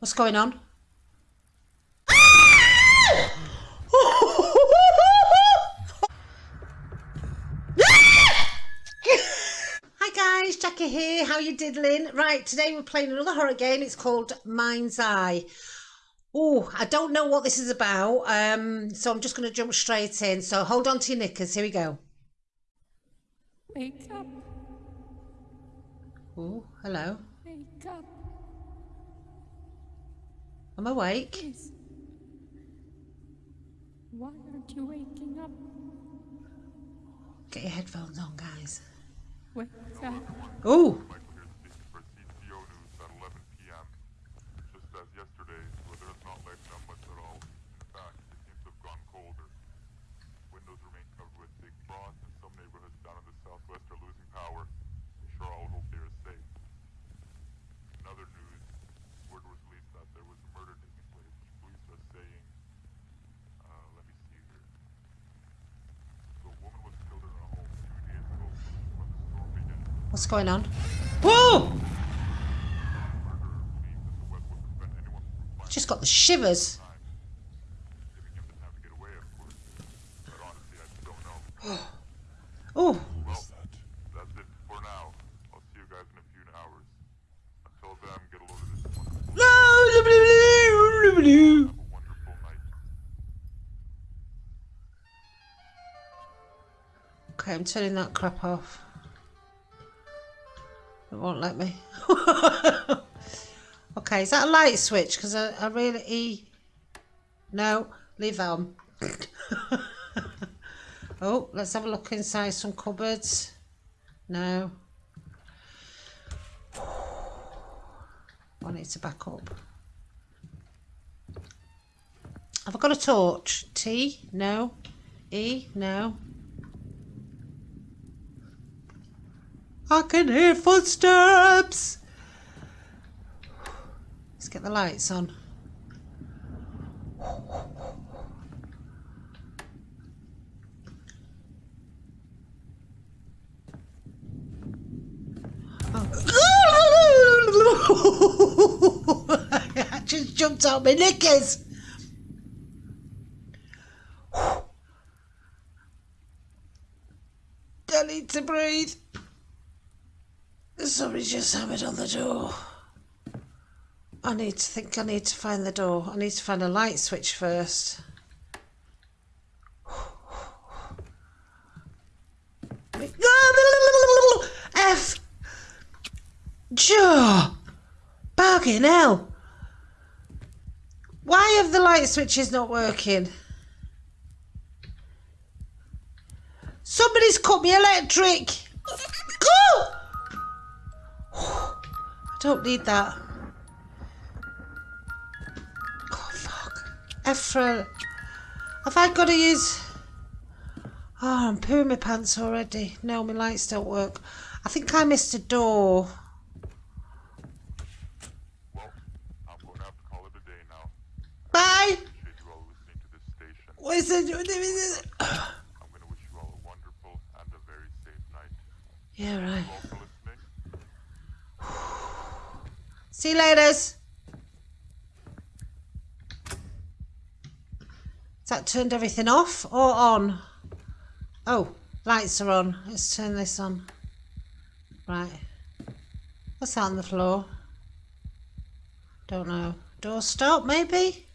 What's going on? Hi guys, Jackie here. How you diddling? Right, today we're playing another horror game. It's called Mind's Eye. Oh, I don't know what this is about, um, so I'm just going to jump straight in. So hold on to your knickers. Here we go. Wake up, Oh, hello. wake up, I'm awake. please. Why aren't you waking up? Get your headphones on, guys. Wake up. Oh, Michael here speaking for CCO News at 11 p.m. Just as yesterday, the weather has not lightened up much at all. In fact, it seems to have gone colder. Windows remain covered with thick frost, and some neighborhoods down in the southwest are losing power. We sure all hope they are safe. In other news, word was released that there was a murder taking place, which police are saying. Uh, let me see here. So a woman was killed in her home two days ago when the storm began. what's going on? Whoa! Just got the shivers. Giving him the time to get away, of course. But honestly, I just don't know. Oh, Well, that's it for now. I'll see you guys in a few hours. Until then, get going on? course. But honestly, I just got the shivers. Oh, well, that's it for now. I'll see you guys in a load of this one. Have a wonderful night. Okay, I'm turning that crap off. It won't let me. okay, is that a light switch? Because I, I really... E... No, leave that on. oh, let's have a look inside some cupboards. No. I need to back up. Have I got a torch? T? No. E? No. I can hear footsteps. Let's get the lights on. Oh. I just jumped out my knickers. I need to breathe. Somebody just hammered on the door. I need to think I need to find the door. I need to find a light switch first. F Joe Bargain hell. Why have the light switches not working? Somebody's cut me electric. Go! Don't need that. Oh fuck. Ephra. Have I got to use... Oh, I'm pooing my pants already. No, my lights don't work. I think I missed a door. Well, I'm going to have to call it a day now. Bye! Appreciate See you later. Has that turned everything off or on? Oh, lights are on. Let's turn this on. Right. What's that on the floor? Don't know. Door stop, maybe?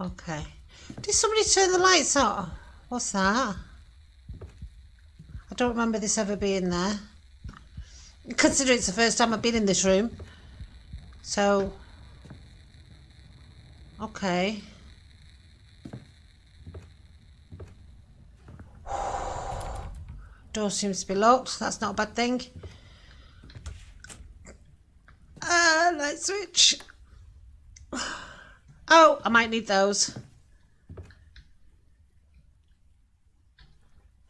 Okay. Did somebody turn the lights on? What's that? I don't remember this ever being there. Consider it's the first time I've been in this room. So, okay. Door seems to be locked. That's not a bad thing. Ah, light switch. Oh, I might need those.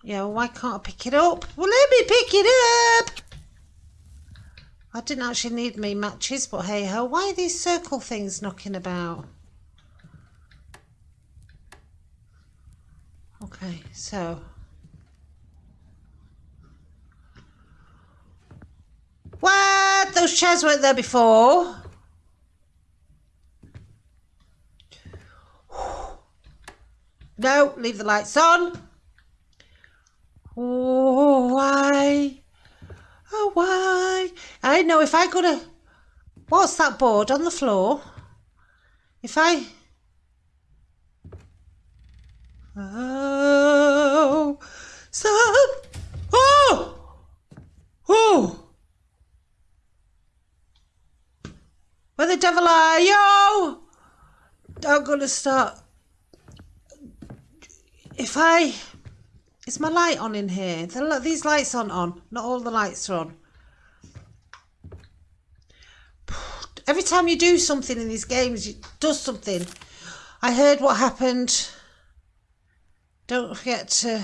Yeah, well, why can't I pick it up? Well, let me pick it up. I didn't actually need me matches, but hey ho, why are these circle things knocking about? Okay, so What those chairs weren't there before. No, leave the lights on. Oh, why? Oh, why? I know if I go to. What's that board on the floor? If I. Oh, so. Oh! Oh! Where the devil are you? I'm gonna start. If I. Is my light on in here? The, these lights aren't on. Not all the lights are on. Every time you do something in these games, it does something. I heard what happened. Don't forget to.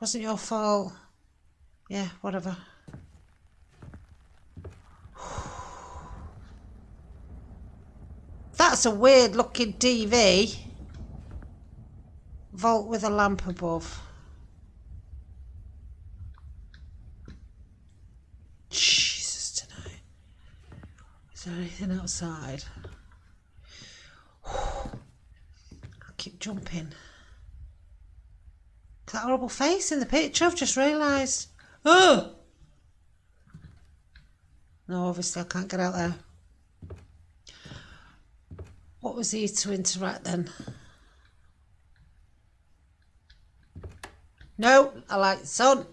Wasn't your fault. Yeah, whatever. That's a weird looking TV. Vault with a lamp above. Jesus tonight. Is there anything outside? I keep jumping. That horrible face in the picture, I've just realised. Oh! No, obviously I can't get out there. What was he to interact then? No, I like sun.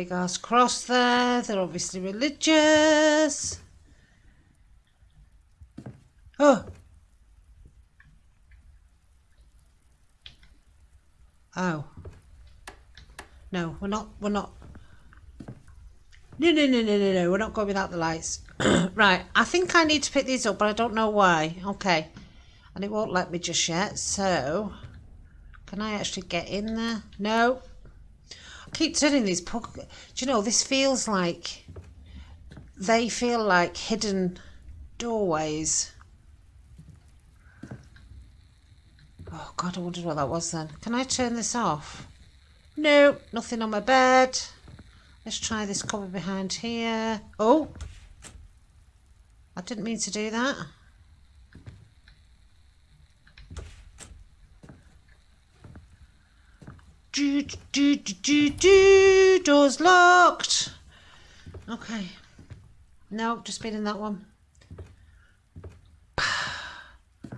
Big ass cross there. They're obviously religious. Oh. Oh. No, we're not, we're not. No, no, no, no, no, no, we're not going without the lights. right, I think I need to pick these up, but I don't know why. Okay. And it won't let me just yet, so... Can I actually get in there? No. Keep turning these... Do you know, this feels like... They feel like hidden doorways. Oh, God, I wondered what that was then. Can I turn this off? No, nothing on my bed. Let's try this cover behind here. Oh, I didn't mean to do that. Do, do, do, do, do. Door's locked. Okay. No, just been in that one. I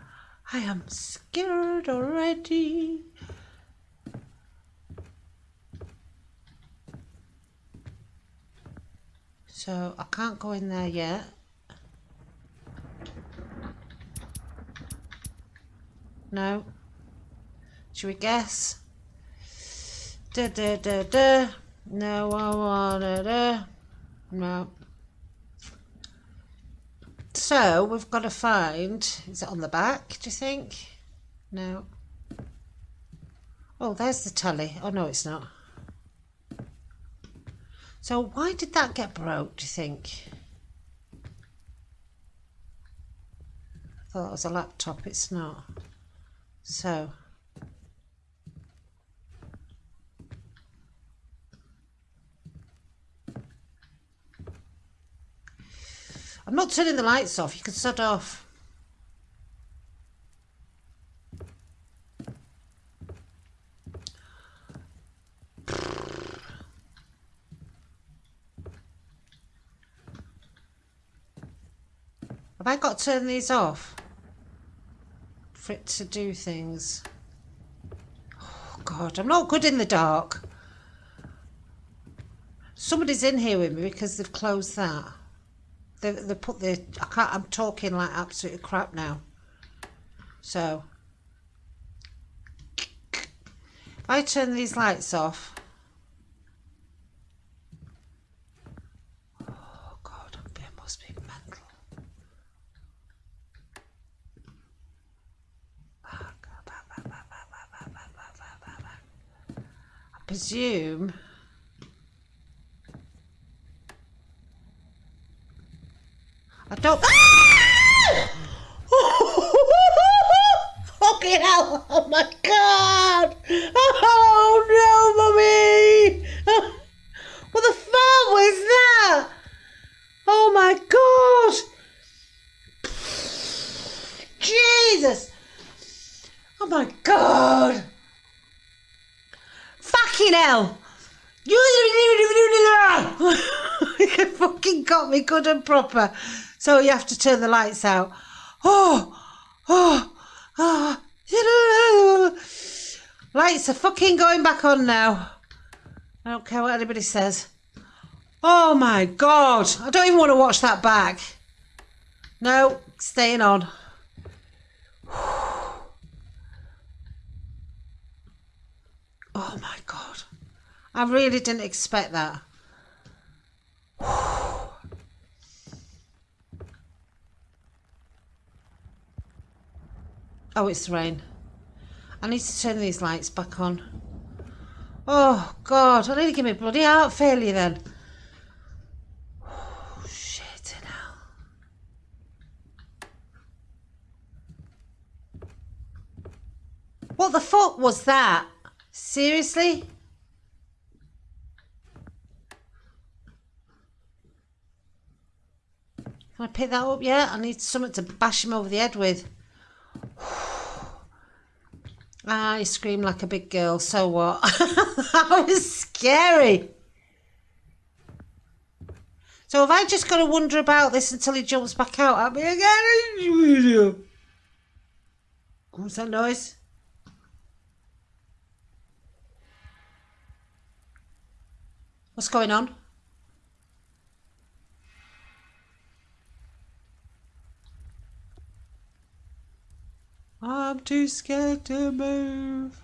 am scared already. So I can't go in there yet. No. Should we guess? Da da da da. No, I wanna da. No. So we've got to find. Is it on the back? Do you think? No. Oh, there's the telly. Oh no, it's not. So why did that get broke? Do you think? I thought it was a laptop. It's not. So. I'm not turning the lights off. You can shut off. Have I got to turn these off? For it to do things. Oh God, I'm not good in the dark. Somebody's in here with me because they've closed that. They, they put the I can't I'm talking like absolute crap now so if I turn these lights off oh god I must be mental I presume I don't. Fucking hell! Oh my god! Oh no, mummy! What the fuck was that? Oh my god! Jesus! Oh my god! Fucking hell! You fucking got me good and proper. So you have to turn the lights out. Oh, oh, oh. Lights are fucking going back on now. I don't care what anybody says. Oh my god. I don't even want to watch that back. No, staying on. Oh my god. I really didn't expect that. Oh. Oh, it's rain. I need to turn these lights back on. Oh, God. I need to give me bloody heart failure then. Oh, shit. What the fuck was that? Seriously? Can I pick that up yet? I need something to bash him over the head with. He screamed like a big girl. So what? that was scary. So have I just got to wonder about this until he jumps back out at me again? What's that noise? What's going on? I'm too scared to move.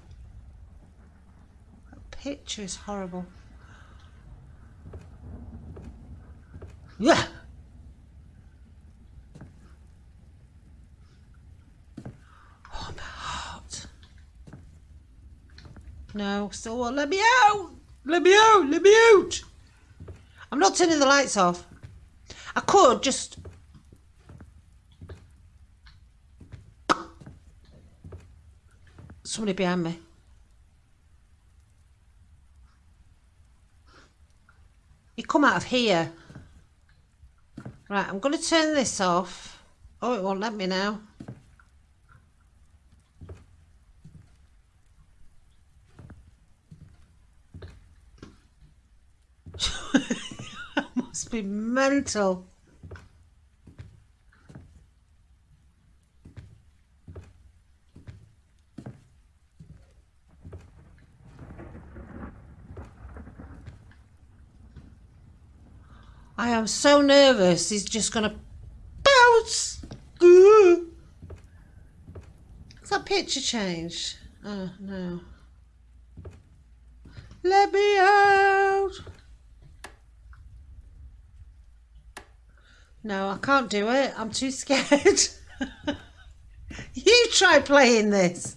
That picture is horrible. Yeah. Oh, my heart. No, still won't let me out. Let me out. Let me out. I'm not turning the lights off. I could just Somebody behind me. You come out of here. Right, I'm going to turn this off. Oh, it won't let me now. Must be mental. I am so nervous. He's just to bounce. Has that picture changed? Oh, no. Let me out. No, I can't do it. I'm too scared. you try playing this.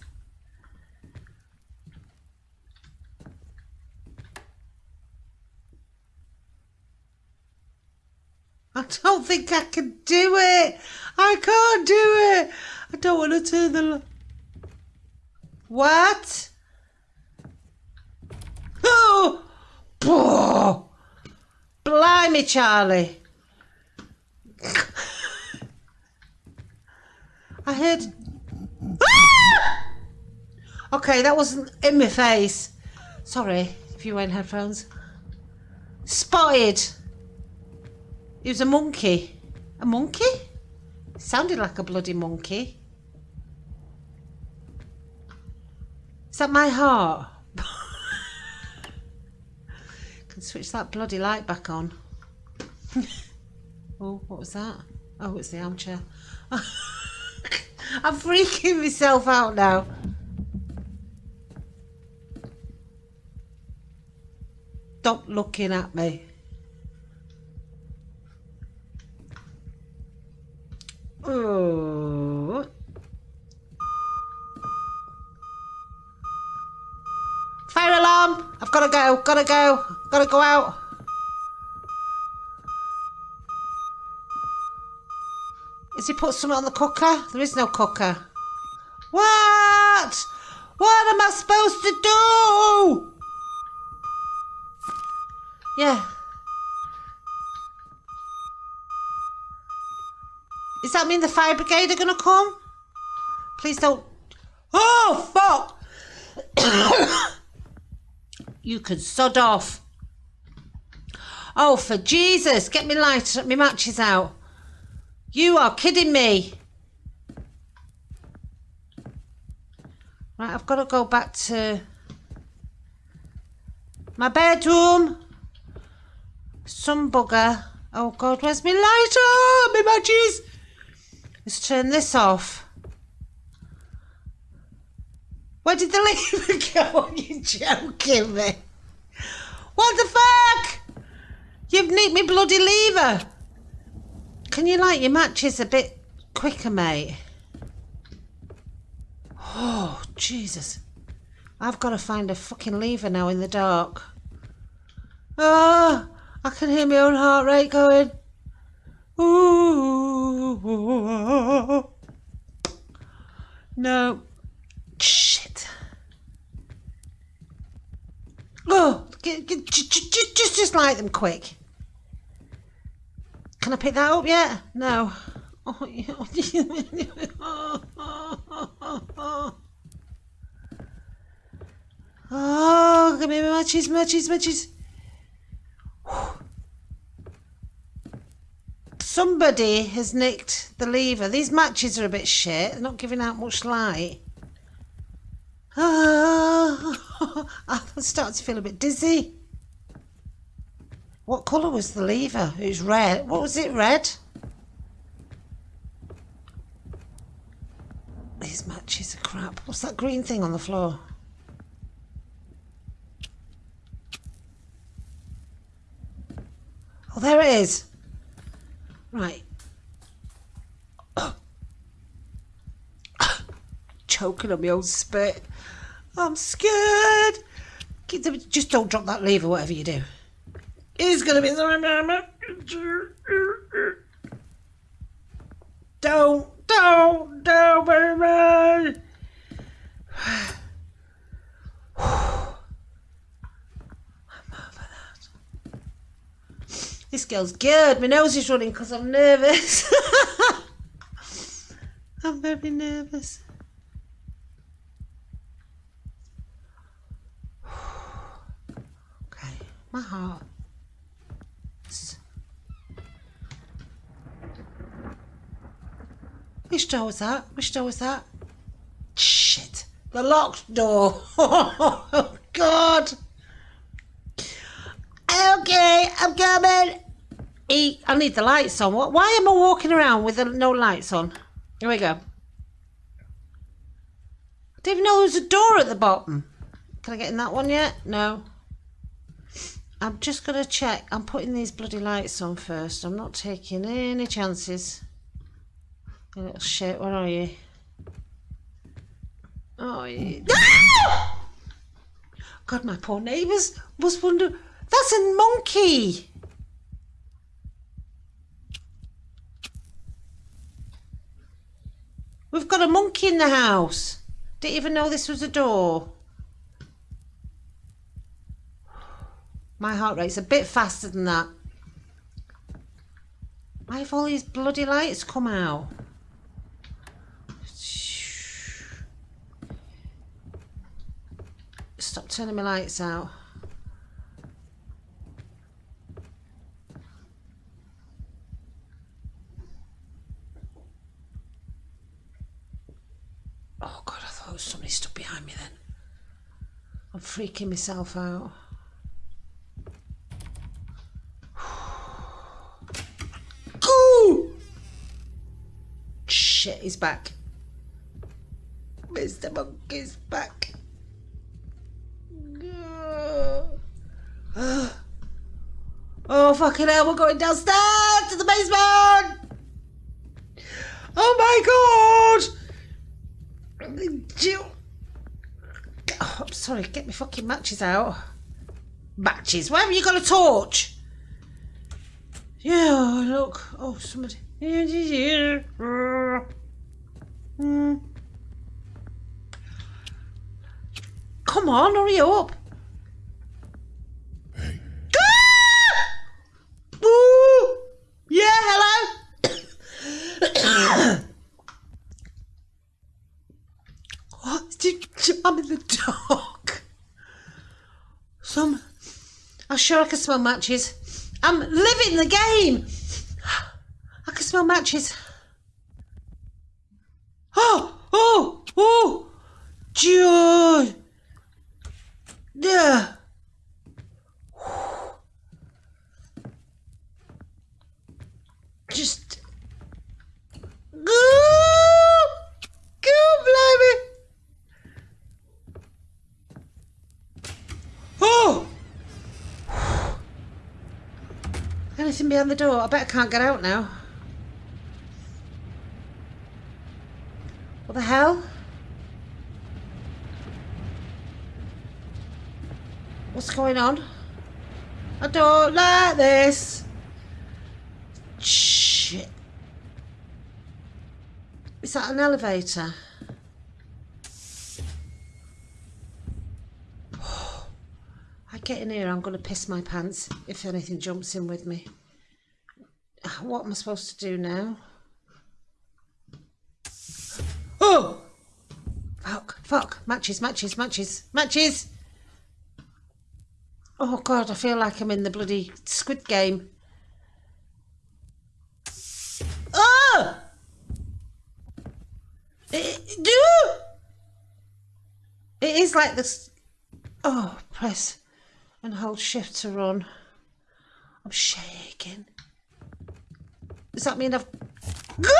I don't think I can do it. I can't do it. I don't want to turn the. What? Oh! Oh! Blimey, Charlie. I heard. Ah! Okay, that wasn't in my face. Sorry if you wear headphones. Spotted. He was a monkey. A monkey? Sounded like a bloody monkey. Is that my heart? Can switch that bloody light back on. oh, what was that? Oh, it's the armchair. I'm freaking myself out now. Stop looking at me. Oh. Fire alarm! I've got to go, gotta go, gotta go out. Has he put something on the cooker? There is no cooker. What? What am I supposed to do? Yeah. Does that mean the fire brigade are going to come? Please don't. Oh, fuck! you can sod off. Oh, for Jesus, get me light, me matches out. You are kidding me. Right, I've got to go back to my bedroom. Some bugger. Oh God, where's my lighter? My matches. Let's turn this off. Where did the lever go? You're joking me. What the fuck? You've nicked me bloody lever. Can you light your matches a bit quicker, mate? Oh, Jesus. I've got to find a fucking lever now in the dark. Ah, I can hear my own heart rate going. No. Shit. Oh, get, get, just, just, just light them quick. Can I pick that up yet? No. Oh, oh give me matches, matches, matches. Somebody has nicked the lever. These matches are a bit shit. They're not giving out much light. Ah, I'm starting to feel a bit dizzy. What colour was the lever? It was red. What was it, red? These matches are crap. What's that green thing on the floor? Oh, there it is. Right. Choking on my own spit. I'm scared. Just don't drop that lever, whatever you do. It's gonna be Don't, don't, don't, baby. This girl's good. My nose is running because I'm nervous. I'm very nervous. Okay, my heart. Which door was that? Which door was that? Shit. The locked door. Oh, God. Okay, I'm coming. E, I need the lights on. What? Why am I walking around with no lights on? Here we go. I didn't even know there was a door at the bottom. Can I get in that one yet? No. I'm just going to check. I'm putting these bloody lights on first. I'm not taking any chances. You little shit, where are you? Oh, you... God, my poor neighbours must wonder... That's a monkey! We've got a monkey in the house. Didn't even know this was a door. My heart rate's a bit faster than that. Why have all these bloody lights come out? Stop turning my lights out. Oh God, I thought behind me then. I'm freaking myself out. Ooh! Shit, he's back. Mr. Monkey's back. Oh, fucking hell, we're going downstairs to the basement! Oh my god! Oh, I'm sorry, get my fucking matches out. Matches? Where have you got a torch? Yeah, look. Oh, somebody. Hmm. Come on, hurry up. Hey, Ooh! Yeah, hello? what? Did I'm in the dark. Some. I'm sure I can smell matches. I'm living the game. I can smell matches. Oh, oh, oh, Jude. Yeah. Just. Go! Go, blimey! Oh! Anything behind the door? I bet I can't get out now. What the hell? What's going on? I don't like this. Shit. Is that an elevator? I get in here, I'm going to piss my pants if anything jumps in with me. What am I supposed to do now? Oh! Fuck, fuck. Matches, matches, matches, matches! Oh god, I feel like I'm in the bloody squid game. Oh! It, do! It is like this. Oh, press and hold shift to run. I'm shaking. Does that mean I've. Boom!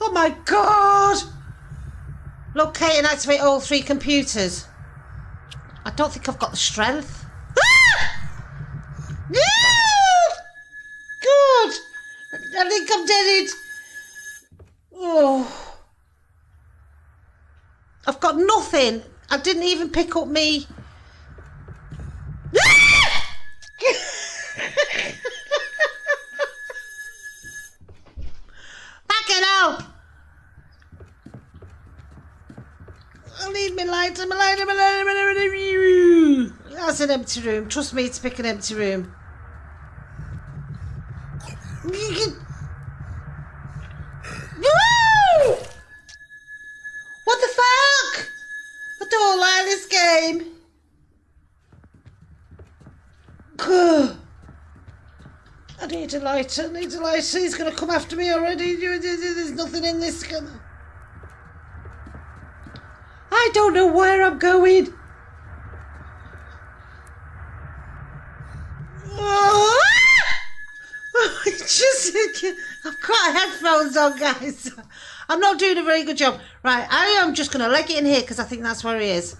Oh my god! Locate and activate all three computers. I don't think I've got the strength. Good! I think I'm dead. Oh. I've got nothing. I didn't even pick up me. Back it up! I need my lighter, my lighter, my lighter, my lighter. That's an empty room. Trust me to pick an empty room. What the fuck? I don't like this game. I need a lighter, I need a lighter. He's going to come after me already. There's nothing in this. I don't know where I'm going. Oh, ah! Just, I've got headphones on, guys. I'm not doing a very good job. Right, I am just going to leg it in here because I think that's where he is.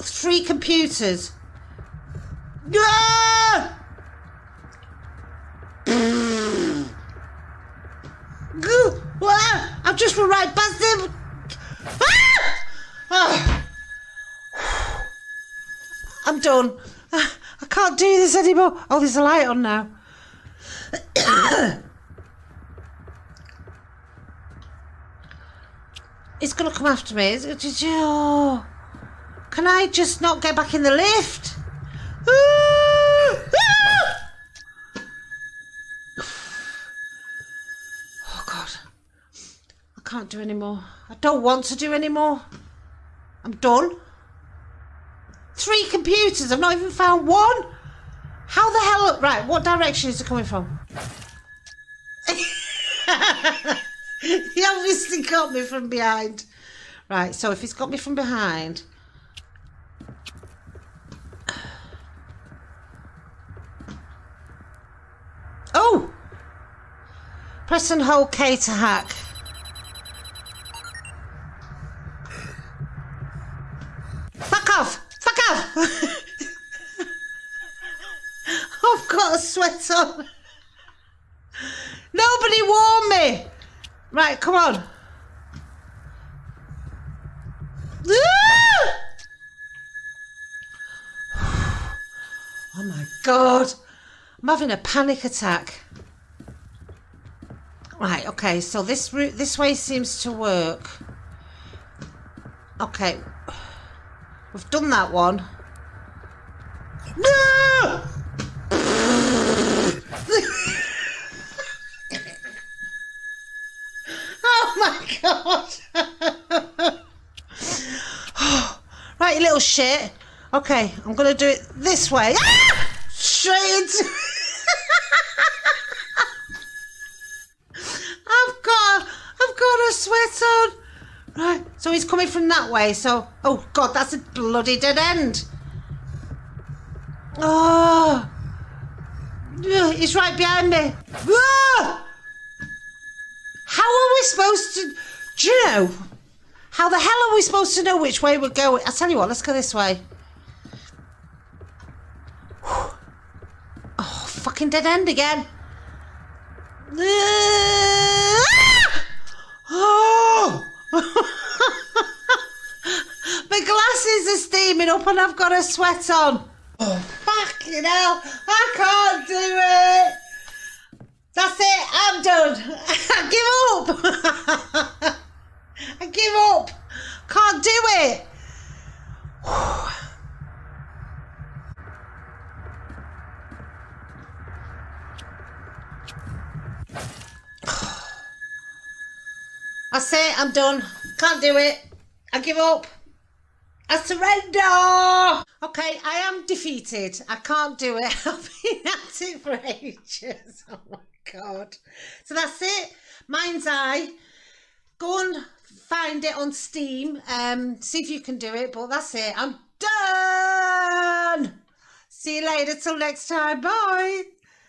Three computers. Ah! I've just run right past him. Ah! Ah! I'm done. Ah, I can't do this anymore. Oh, there's a light on now. It's gonna come after me. Oh. Can I just not get back in the lift? Ah! Oh God. I can't do anymore. I don't want to do anymore. I'm done. Three computers. I've not even found one. How the hell? Right. What direction is it coming from? he obviously got me from behind. Right. So if he's got me from behind. Oh! Press and hold K to hack. Fuck off! Fuck off! I've got a sweat on. Right, come on. Oh my god. I'm having a panic attack. Right, okay, so this route this way seems to work. Okay. We've done that one. No! Oh my god! right, you little shit. Okay, I'm gonna do it this way. Ah! Straight into. I've got, I've got a sweat on. Right, so he's coming from that way. So, oh god, that's a bloody dead end. Oh, he's right behind me. Ah! How are we supposed to? Do you know? How the hell are we supposed to know which way we're going? I'll tell you what, let's go this way. Oh, fucking dead end again. Oh! My glasses are steaming up and I've got a sweat on. Oh, fucking hell. I can't do it. That's it. I'm done. I give up. I give up. Can't do it. That's it. I'm done. Can't do it. I give up. I surrender. Okay, I am defeated. I can't do it. I've been at it for ages. Oh God. So that's it. Mind's Eye. Go and find it on Steam. Um, see if you can do it. But that's it. I'm done. See you later. Till next time. Bye.